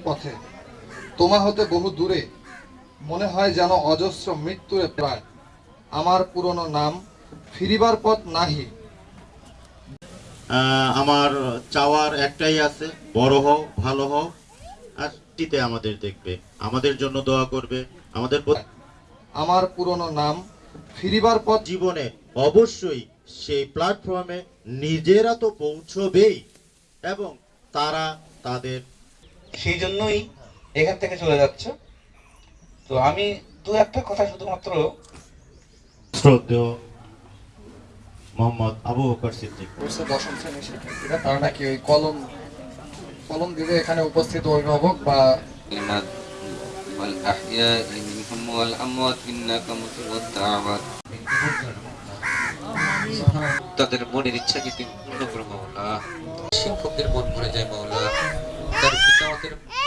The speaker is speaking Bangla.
পথে। তোমা হতে বহু দূরে মনে হয় যেন অজস্র মৃত্যুরে প্রায়। আমার পুরনো নাম ফিরিবার পথ নাহি। আমার চাওয়ার একটাই আছে বড় হও ভালো হও আর টিতে আমাদের দেখবে আমাদের জন্য দোয়া করবে আমাদের আমার পুরনো নাম ফিরিবার পথ জীবনে অবশ্যই সেই প্ল্যাটফর্মে নিজেরা তো পৌঁছবেই এবং তারা তাদের সেই জন্যই এখান থেকে চলে যাচ্ছে তো আমি দু একটা কথা শুধুমাত্র শ্রদ্ধেয় মোহাম্মদ আবু বকর সিদ্দিক করছে দশম শ্রেণীর শিক্ষার্থীরা তারা নাকি ওই কলম কলম দিলে এখানে উপস্থিত অভিভাবক বা الكلمات والأحياء منهم والأموات إنك مجيب الدعوات তাদের মনের ইচ্ছাকে তুমি পূর্ণ করো মাওলা শিক্ষকদের মন ভরে যায় মাওলা Thank you.